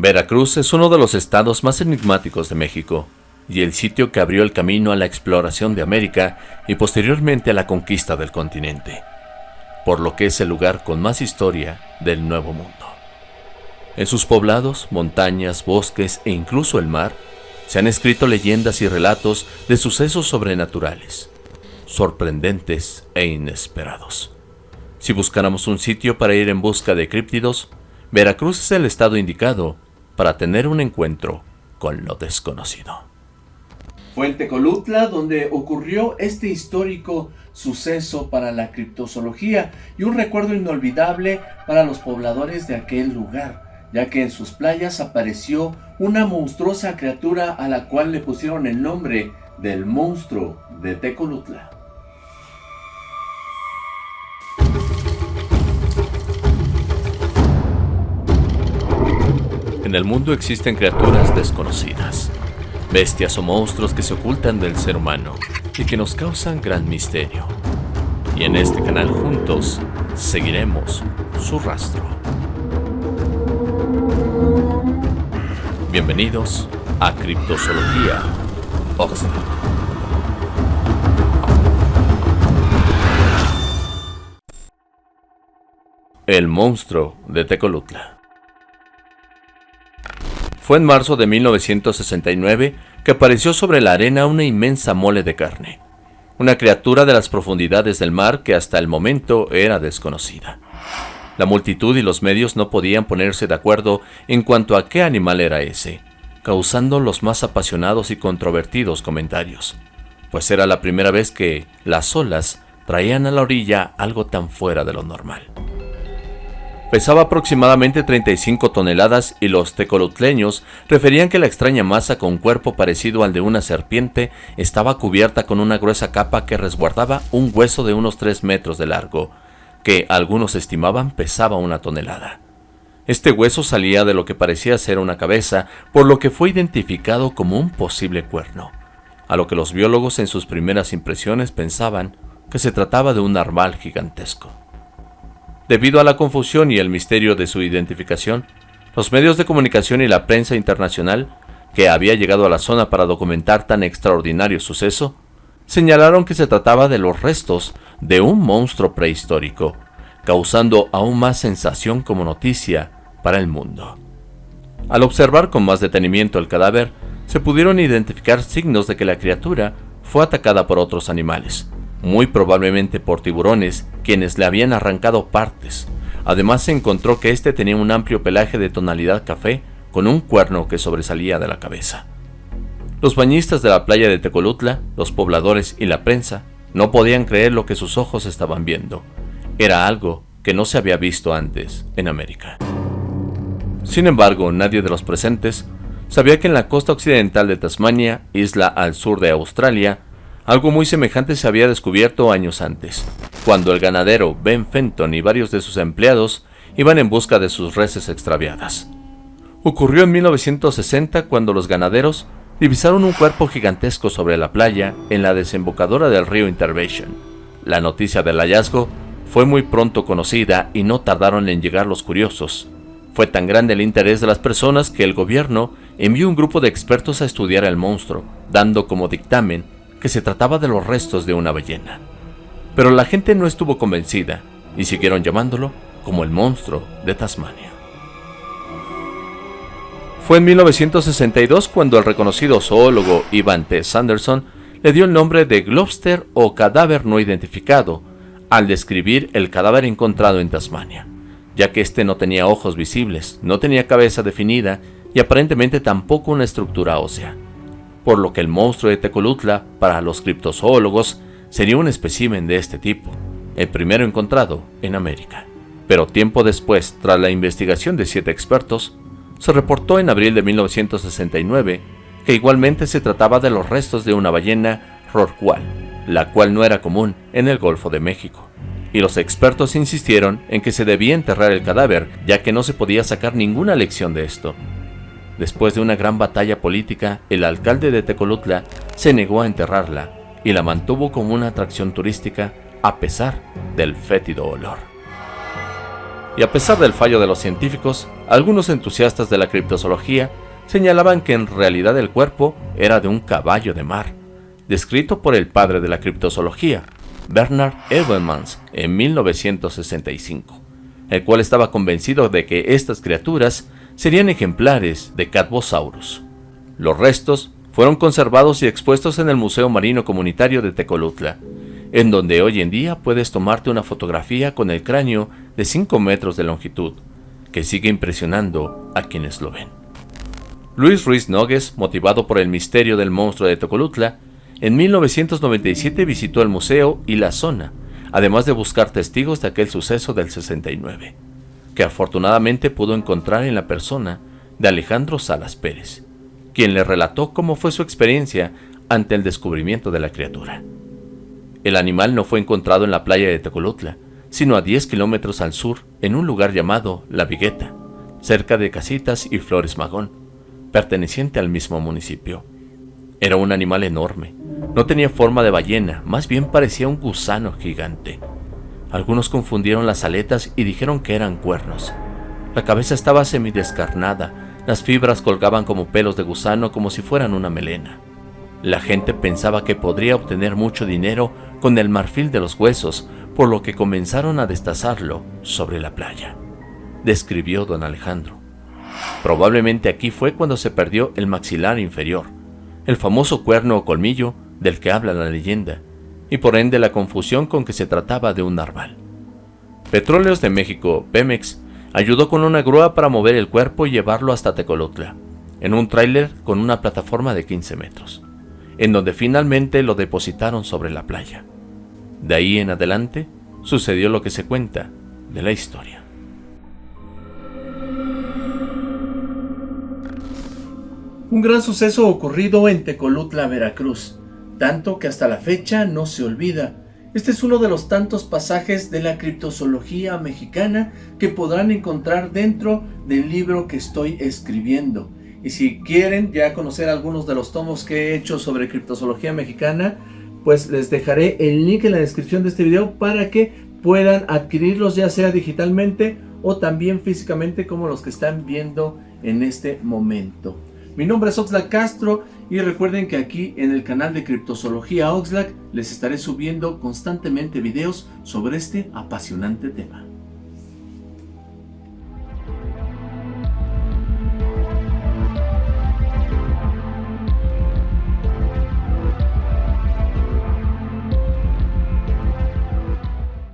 Veracruz es uno de los estados más enigmáticos de México y el sitio que abrió el camino a la exploración de América y posteriormente a la conquista del continente, por lo que es el lugar con más historia del Nuevo Mundo. En sus poblados, montañas, bosques e incluso el mar, se han escrito leyendas y relatos de sucesos sobrenaturales, sorprendentes e inesperados. Si buscáramos un sitio para ir en busca de críptidos, Veracruz es el estado indicado para tener un encuentro con lo desconocido. Fuente Colutla, donde ocurrió este histórico suceso para la criptozoología y un recuerdo inolvidable para los pobladores de aquel lugar, ya que en sus playas apareció una monstruosa criatura a la cual le pusieron el nombre del monstruo de Tecolutla. En el mundo existen criaturas desconocidas, bestias o monstruos que se ocultan del ser humano y que nos causan gran misterio. Y en este canal juntos seguiremos su rastro. Bienvenidos a Criptozoología Oxford. El monstruo de Tecolutla. Fue en marzo de 1969 que apareció sobre la arena una inmensa mole de carne, una criatura de las profundidades del mar que hasta el momento era desconocida. La multitud y los medios no podían ponerse de acuerdo en cuanto a qué animal era ese, causando los más apasionados y controvertidos comentarios, pues era la primera vez que las olas traían a la orilla algo tan fuera de lo normal. Pesaba aproximadamente 35 toneladas y los tecolutleños referían que la extraña masa con cuerpo parecido al de una serpiente estaba cubierta con una gruesa capa que resguardaba un hueso de unos 3 metros de largo, que algunos estimaban pesaba una tonelada. Este hueso salía de lo que parecía ser una cabeza, por lo que fue identificado como un posible cuerno, a lo que los biólogos en sus primeras impresiones pensaban que se trataba de un narval gigantesco. Debido a la confusión y el misterio de su identificación, los medios de comunicación y la prensa internacional, que había llegado a la zona para documentar tan extraordinario suceso, señalaron que se trataba de los restos de un monstruo prehistórico, causando aún más sensación como noticia para el mundo. Al observar con más detenimiento el cadáver, se pudieron identificar signos de que la criatura fue atacada por otros animales, muy probablemente por tiburones, quienes le habían arrancado partes. Además se encontró que este tenía un amplio pelaje de tonalidad café con un cuerno que sobresalía de la cabeza. Los bañistas de la playa de Tecolutla, los pobladores y la prensa no podían creer lo que sus ojos estaban viendo. Era algo que no se había visto antes en América. Sin embargo, nadie de los presentes sabía que en la costa occidental de Tasmania, isla al sur de Australia, algo muy semejante se había descubierto años antes, cuando el ganadero Ben Fenton y varios de sus empleados iban en busca de sus reses extraviadas. Ocurrió en 1960 cuando los ganaderos divisaron un cuerpo gigantesco sobre la playa en la desembocadura del río Intervention. La noticia del hallazgo fue muy pronto conocida y no tardaron en llegar los curiosos. Fue tan grande el interés de las personas que el gobierno envió un grupo de expertos a estudiar el monstruo, dando como dictamen que se trataba de los restos de una ballena. Pero la gente no estuvo convencida y siguieron llamándolo como el monstruo de Tasmania. Fue en 1962 cuando el reconocido zoólogo Ivan T. Sanderson le dio el nombre de Globster o cadáver no identificado al describir el cadáver encontrado en Tasmania, ya que este no tenía ojos visibles, no tenía cabeza definida y aparentemente tampoco una estructura ósea por lo que el monstruo de Tecolutla, para los criptozoólogos, sería un espécimen de este tipo, el primero encontrado en América. Pero tiempo después, tras la investigación de siete expertos, se reportó en abril de 1969 que igualmente se trataba de los restos de una ballena rorcual, la cual no era común en el Golfo de México. Y los expertos insistieron en que se debía enterrar el cadáver, ya que no se podía sacar ninguna lección de esto, Después de una gran batalla política, el alcalde de Tecolutla se negó a enterrarla y la mantuvo como una atracción turística a pesar del fétido olor. Y a pesar del fallo de los científicos, algunos entusiastas de la criptozoología señalaban que en realidad el cuerpo era de un caballo de mar, descrito por el padre de la criptozoología, Bernard Edelmans, en 1965, el cual estaba convencido de que estas criaturas serían ejemplares de Catbosaurus. Los restos fueron conservados y expuestos en el Museo Marino Comunitario de Tecolutla, en donde hoy en día puedes tomarte una fotografía con el cráneo de 5 metros de longitud, que sigue impresionando a quienes lo ven. Luis Ruiz Nogues, motivado por el misterio del monstruo de Tecolutla, en 1997 visitó el museo y la zona, además de buscar testigos de aquel suceso del 69, que afortunadamente pudo encontrar en la persona de Alejandro Salas Pérez, quien le relató cómo fue su experiencia ante el descubrimiento de la criatura. El animal no fue encontrado en la playa de Tecolutla, sino a 10 kilómetros al sur, en un lugar llamado La Vigueta, cerca de Casitas y Flores Magón, perteneciente al mismo municipio. Era un animal enorme, no tenía forma de ballena, más bien parecía un gusano gigante. Algunos confundieron las aletas y dijeron que eran cuernos. La cabeza estaba semidescarnada, las fibras colgaban como pelos de gusano como si fueran una melena. La gente pensaba que podría obtener mucho dinero con el marfil de los huesos, por lo que comenzaron a destazarlo sobre la playa. Describió don Alejandro. Probablemente aquí fue cuando se perdió el maxilar inferior, el famoso cuerno o colmillo del que habla la leyenda, y por ende la confusión con que se trataba de un narval. Petróleos de México, Pemex, ayudó con una grúa para mover el cuerpo y llevarlo hasta Tecolotla, en un tráiler con una plataforma de 15 metros en donde finalmente lo depositaron sobre la playa. De ahí en adelante sucedió lo que se cuenta de la historia. Un gran suceso ocurrido en Tecolutla, Veracruz, tanto que hasta la fecha no se olvida. Este es uno de los tantos pasajes de la criptozoología mexicana que podrán encontrar dentro del libro que estoy escribiendo. Y si quieren ya conocer algunos de los tomos que he hecho sobre criptozoología mexicana, pues les dejaré el link en la descripción de este video para que puedan adquirirlos ya sea digitalmente o también físicamente como los que están viendo en este momento. Mi nombre es Oxlack Castro y recuerden que aquí en el canal de Criptozoología Oxlack les estaré subiendo constantemente videos sobre este apasionante tema.